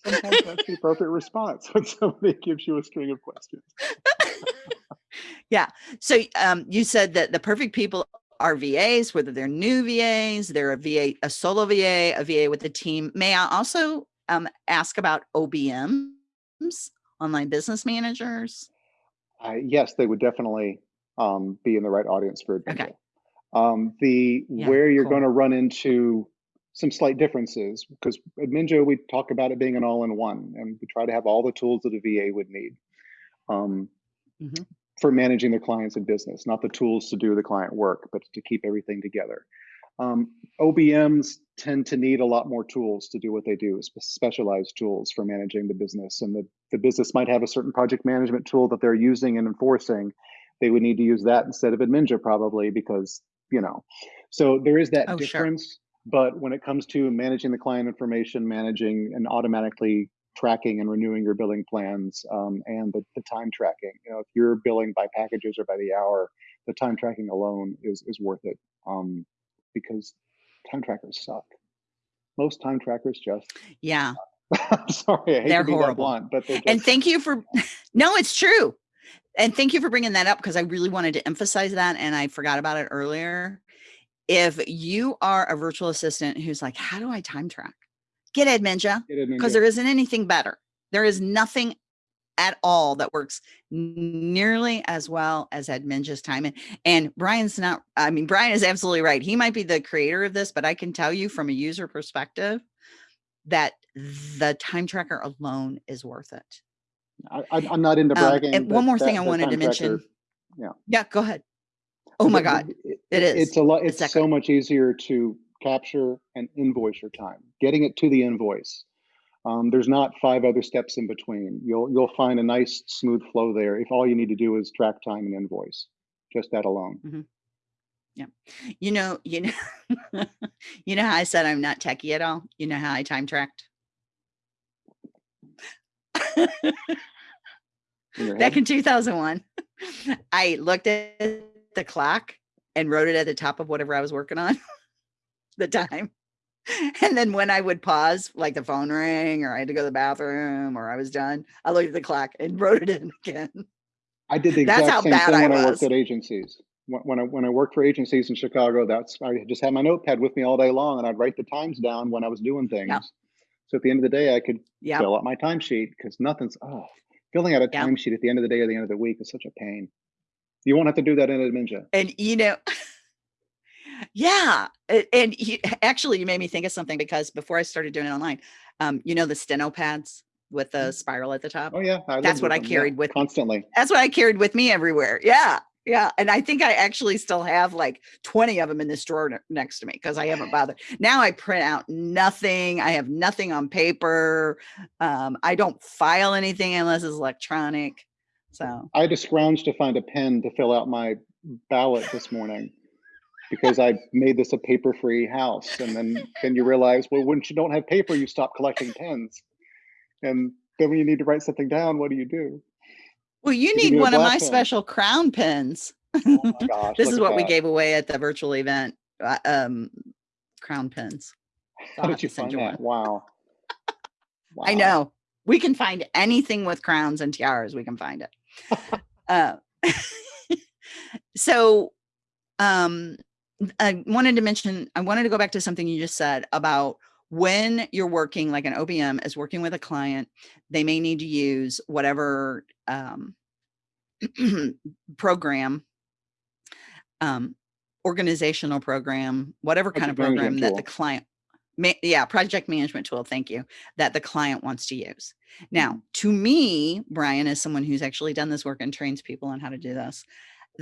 Sometimes that's the appropriate response when somebody gives you a string of questions. Yeah. So um you said that the perfect people our VAs, whether they're new VAs, they're a VA, a solo VA, a VA with a team. May I also um, ask about OBMs, online business managers? Uh, yes, they would definitely um, be in the right audience for Adminja. Okay. Um, the Yeah, where you're cool. going to run into some slight differences because Adminja we talk about it being an all-in-one, and we try to have all the tools that a VA would need um, Mhm. For managing their clients and business, not the tools to do the client work, but to keep everything together. Um, OBMs tend to need a lot more tools to do what they do, specialized tools for managing the business. And the, the business might have a certain project management tool that they're using and enforcing. They would need to use that instead of Adminja probably because, you know, so there is that Oh, sure. difference. But when it comes to managing the client information, managing and automatically tracking and renewing your billing plans um, and the, the time tracking, you know, if you're billing by packages or by the hour, the time tracking alone is, is worth it. Um, because time trackers suck. Most time trackers just, Yeah. Sorry, I hate They're to be that horrible. blunt, but they're just, And thank you for, no, it's true. And thank you for bringing that up because I really wanted to emphasize that and I forgot about it earlier. If you are a virtual assistant who's like, how do I time track? Get Adminja Get because there isn't anything better. There is nothing at all that works nearly as well as Adminja's time. And, and Brian's not, I mean, Brian is absolutely right. He might be the creator of this, but I can tell you from a user perspective that the time tracker alone is worth it. I, I'm not into Um, bragging. and one more thing I wanted to mention. tracker- Yeah, go ahead. Oh my God. it- it is. It's a lot. It's Exactly. so much easier to capture and invoice your time. Getting it to the invoice. Um, there's not five other steps in between. You'll you'll find a nice smooth flow there if all you need to do is track time and invoice. Just that alone. Yeah. You know, you know, you know how I said I'm not techie at all. You know how I time tracked back in 2001. I looked at the clock and wrote it at the top of whatever I was working on, the time. And then when I would pause, like the phone rang or I had to go to the bathroom or I was done, I looked at the clock and wrote it in again. I did the exact same thing I when I worked at agencies. When, I when I worked for agencies in Chicago, that's I just had my notepad with me all day long, and I'd write the times down when I was doing things. So at the end of the day, I could Yeah. fill out my timesheet because nothing's oh filling out a Yeah. timesheet at the end of the day or the end of the week is such a pain. You won't have to do that in Adminja. And you know, yeah. And you, actually, you made me think of something because before I started doing it online, um, you know, the steno pads with the spiral at the top. Oh yeah, I That's what I them, yeah, carried with me. constantly. That's what I carried with me everywhere. Yeah. Yeah. And I think I actually still have like 20 of them in this drawer next to me because I haven't bothered. Now I print out nothing. I have nothing on paper. Um, I don't file anything unless it's electronic. So, I had to scrounge to find a pen to fill out my ballot this morning because I made this a paper-free house, and then then you realize, well, when you don't have paper, you stop collecting pens, and then when you need to write something down, what do you do? well, you You need one of my pen. special crown pins. Oh gosh, this is at what we gave away at the virtual event. uh, Um, crown pins. So How did you find that? Wow. I know. We can find anything with crowns and tiaras. We can find it. uh, so, um, I wanted to mention, I wanted to go back to something you just said about when you're working, like an OBM is working with a client, they may need to use whatever um, program, um, organizational program, whatever kind of program that the client, ma- yeah, project management tool. Thank you. That the client wants to use. Now, to me, Brian, as someone who's actually done this work and trains people on how to do this,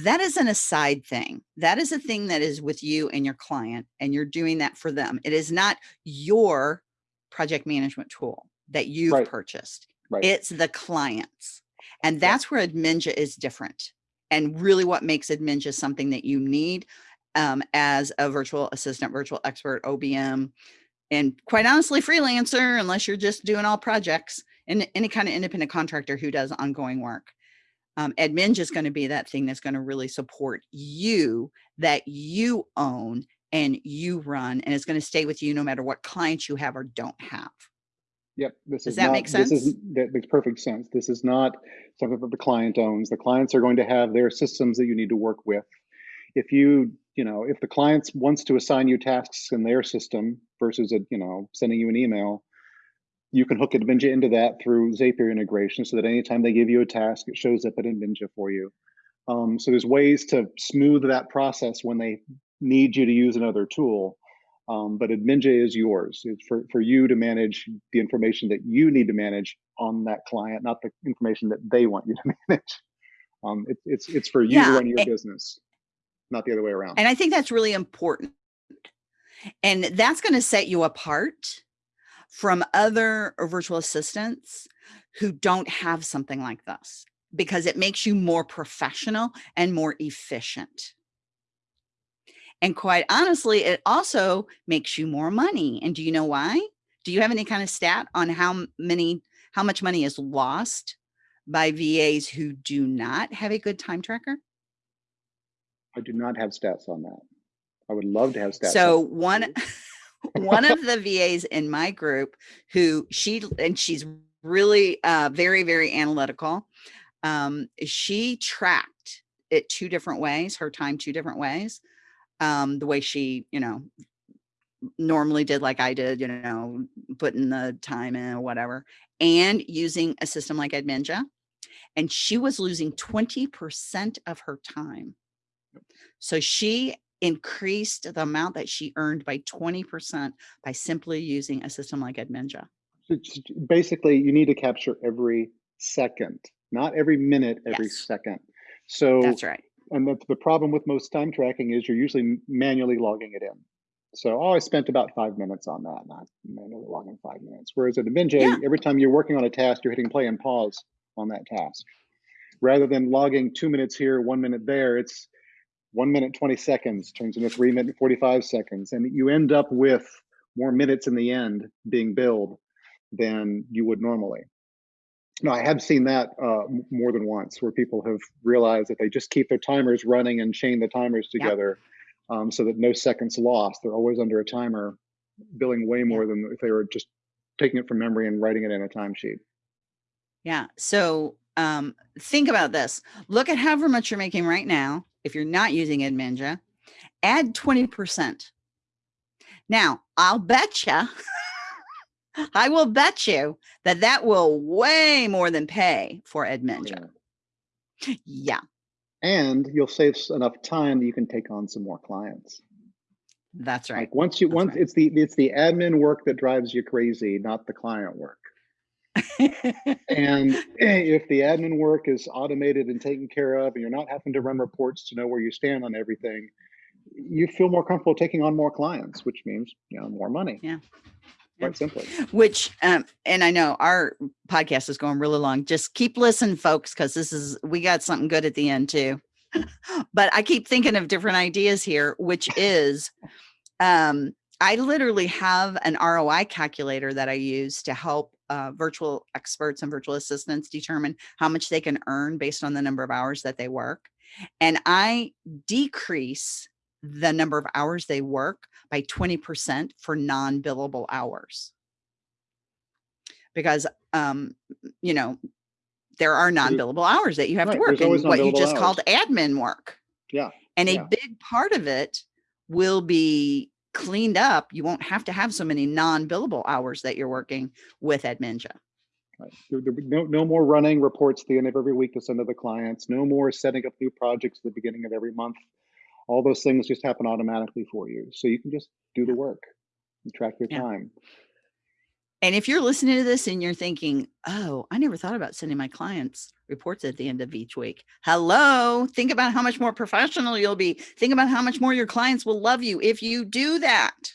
that is an aside thing. That is a thing that is with you and your client, and you're doing that for them. It is not your project management tool that you've Right. purchased. Right. It's the client's. And that's where Adminja is different. And really what makes Adminja something that you need um, as a virtual assistant, virtual expert, OBM, and quite honestly, freelancer, unless you're just doing all projects and any kind of independent contractor who does ongoing work. Um, Adminja is going to be that thing that's going to really support you that you own and you run, and it's going to stay with you no matter what clients you have or don't have. Yep. This Does is that not, make This is sense? that makes perfect sense. This is not something that the client owns. The clients are going to have their systems that you need to work with. If you you know, if the client wants to assign you tasks in their system versus a, you know, sending you an email, you can hook Adminja into that through Zapier integration so that anytime they give you a task, it shows up at Adminja for you. Um, so there's ways to smooth that process when they need you to use another tool. Um, but Adminja is yours. It's for, for you to manage the information that you need to manage on that client, not the information that they want you to manage. Um, it, it's it's for you yeah, to run your business, not the other way around. And I think that's really important. And that's going to set you apart from other virtual assistants who don't have something like this because it makes you more professional and more efficient. And quite honestly, it also makes you more money. And do you know why? Do you have any kind of stat on how many, how much money is lost by VAs who do not have a good time tracker? I do not have stats on that. I would love to have stats. So one, one of the VAs in my group who she, and she's really uh, very, very analytical. Um, she tracked it two different ways, her time two different ways. Um, the way she, you know, normally did like I did, you know, putting the time in or whatever, and using a system like Adminja. And she was losing 20% of her time. So she increased the amount that she earned by 20% by simply using a system like Adminja. Basically, you need to capture every second, not every minute, every yes. second. So that's right. And the, the problem with most time tracking is you're usually manually logging it in. So, oh, I spent about five minutes on that, not manually logging five minutes. Whereas at Adminja, yeah. every time you're working on a task, you're hitting play and pause on that task. Rather than logging two minutes here, one minute there, it's one minute 20 seconds turns into three minute 45 seconds and you end up with more minutes in the end being billed than you would normally now i have seen that uh, more than once where people have realized that they just keep their timers running and chain the timers together yep. um, so that no seconds lost they're always under a timer billing way more yep. than if they were just taking it from memory and writing it in a timesheet yeah so um, think about this look at however much you're making right now if you're not using Adminja, add 20%. Now, I'll bet you, I will bet you that that will way more than pay for Adminja. Yeah. yeah. And you'll save enough time that you can take on some more clients. That's right. Like once you, That's once right. it's the, it's the admin work that drives you crazy, not the client work and if the admin work is automated and taken care of, and you're not having to run reports to know where you stand on everything, you feel more comfortable taking on more clients, which means you know more money. Yeah. Quite simply. Which, um, and I know our podcast is going really long. Just keep listening, folks, because this is we got something good at the end too. but I keep thinking of different ideas here, which is um, I literally have an ROI calculator that I use to help uh, virtual experts and virtual assistants determine how much they can earn based on the number of hours that they work. And I decrease the number of hours they work by 20% for non-billable hours. Because, um, you know, there are non-billable hours that you have right. to work and what you just hours. called admin work. Yeah. And yeah. a big part of it will be cleaned up, you won't have to have so many non-billable hours that you're working with Adminja. Right. No, no more running reports at the end of every week to send to the clients. No more setting up new projects at the beginning of every month. All those things just happen automatically for you. So you can just do the work and track your yeah. time. And if you're listening to this and you're thinking, oh, I never thought about sending my clients reports at the end of each week. Hello, think about how much more professional you'll be. Think about how much more your clients will love you if you do that.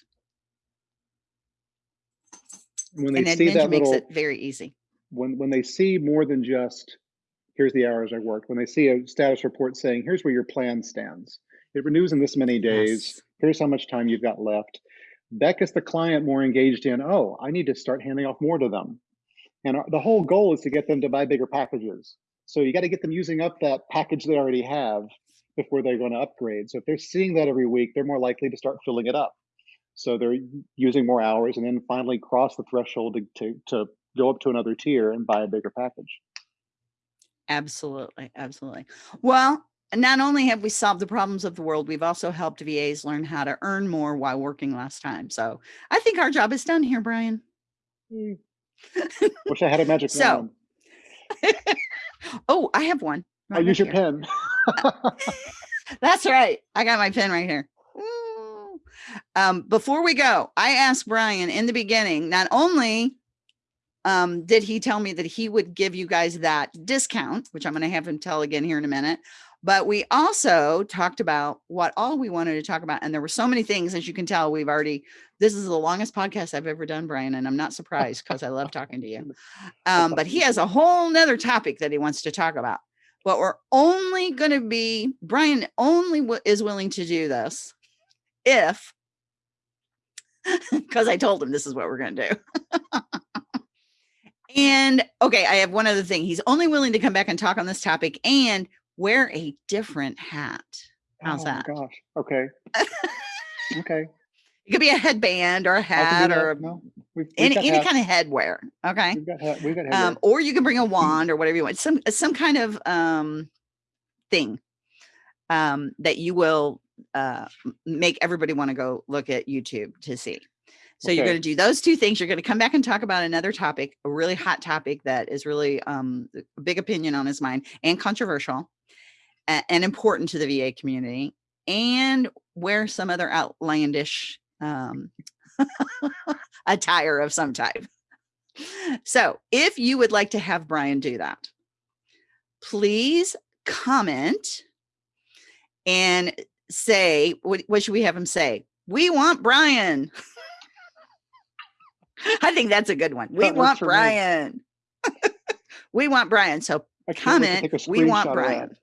When they and see that makes little, it very easy. When when they see more than just here's the hours I worked, when they see a status report saying here's where your plan stands, it renews in this many days. Yes. Here's how much time you've got left that gets the client more engaged in, oh, I need to start handing off more to them. And the whole goal is to get them to buy bigger packages. So you got to get them using up that package they already have before they're going to upgrade. So if they're seeing that every week, they're more likely to start filling it up. So they're using more hours and then finally cross the threshold to, to, to go up to another tier and buy a bigger package. Absolutely. Absolutely. Well, not only have we solved the problems of the world, we've also helped VAs learn how to earn more while working less time. So I think our job is done here, Brian. Mm. Wish I had a magic so, wand. oh, I have one. Right I'll use your here. pen. That's right. I got my pen right here. Um, before we go, I asked Brian in the beginning, not only um, did he tell me that he would give you guys that discount, which I'm going to have him tell again here in a minute, but we also talked about what all we wanted to talk about. And there were so many things, as you can tell, we've already, this is the longest podcast I've ever done, Brian, and I'm not surprised because I love talking to you. Um, but he has a whole nother topic that he wants to talk about. But we're only going to be, Brian only is willing to do this if, because I told him this is what we're going to do. and okay, I have one other thing. He's only willing to come back and talk on this topic and wear a different hat. How's oh that? gosh. Okay. okay. It could be a headband or a hat or no, we've, we've any, any kind of headwear. Okay. We've got, we've got um, or you can bring a wand or whatever you want. Some some kind of um thing um that you will uh make everybody want to go look at YouTube to see. So okay. you're going to do those two things. You're going to come back and talk about another topic, a really hot topic that is really um, a big opinion on his mind and controversial and important to the VA community and wear some other outlandish um, attire of some type. So if you would like to have Brian do that, please comment and say, what, what should we have him say? We want Brian. I think that's a good one. We want Brian. we want Brian. So comment, we want Brian.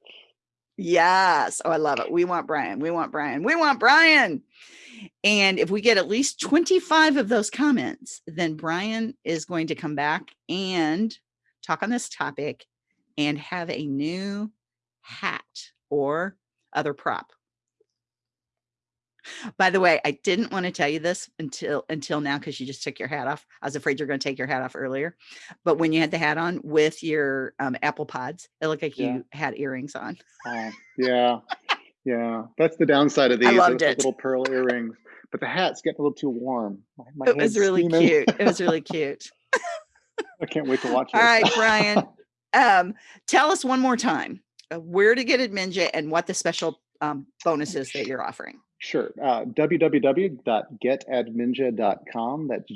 Yes. Oh, I love it. We want Brian. We want Brian. We want Brian. And if we get at least 25 of those comments, then Brian is going to come back and talk on this topic and have a new hat or other prop. By the way, I didn't want to tell you this until until now because you just took your hat off. I was afraid you're going to take your hat off earlier, but when you had the hat on with your um, apple pods, it looked like yeah. you had earrings on. Oh, yeah, yeah. That's the downside of these. I loved it. Little pearl earrings, but the hat's getting a little too warm. My, my it was really steaming. cute. It was really cute. I can't wait to watch it. All right, Brian. Um, tell us one more time uh, where to get Adminja and what the special um, bonuses that you're offering. Sure. Uh, www.getadminja.com. That's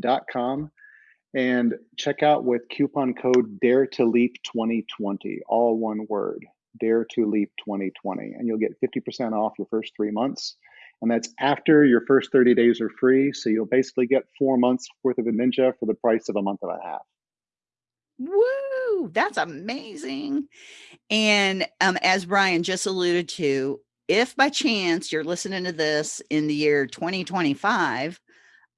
dot com, And check out with coupon code Dare to Leap 2020, all one word, Dare to Leap 2020. And you'll get 50% off your first three months. And that's after your first 30 days are free. So you'll basically get four months worth of Adminja for the price of a month and a half. Woo, that's amazing. And um, as Brian just alluded to, if by chance you're listening to this in the year 2025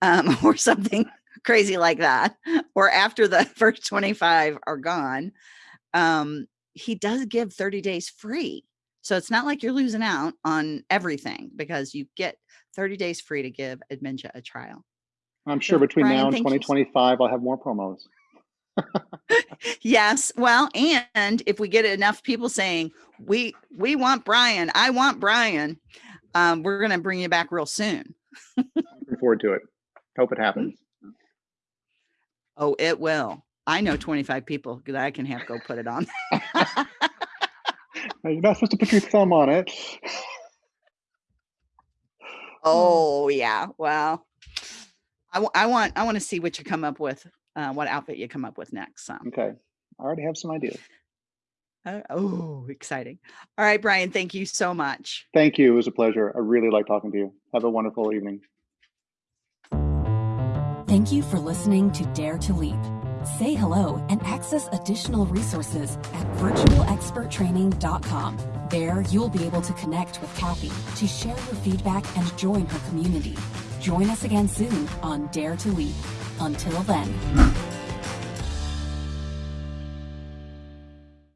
um, or something crazy like that, or after the first 25 are gone, um, he does give 30 days free. So it's not like you're losing out on everything because you get 30 days free to give Adminja a trial. I'm sure so between Brian, now and 2025, I'll have more promos yes. Well, and if we get enough people saying we we want Brian, I want Brian, um, we're going to bring you back real soon. Looking forward to it. Hope it happens. Oh, it will. I know 25 people that I can have go put it on. You're not supposed to put your thumb on it. oh yeah. Well, I, I want I want to see what you come up with uh, what outfit you come up with next. So. Okay. I already have some ideas. Uh, oh, exciting. All right, Brian, thank you so much. Thank you. It was a pleasure. I really like talking to you. Have a wonderful evening. Thank you for listening to Dare to Leap. Say hello and access additional resources at virtualexperttraining.com. There, you'll be able to connect with Kathy to share your feedback and join her community. Join us again soon on Dare to Leap. Until then.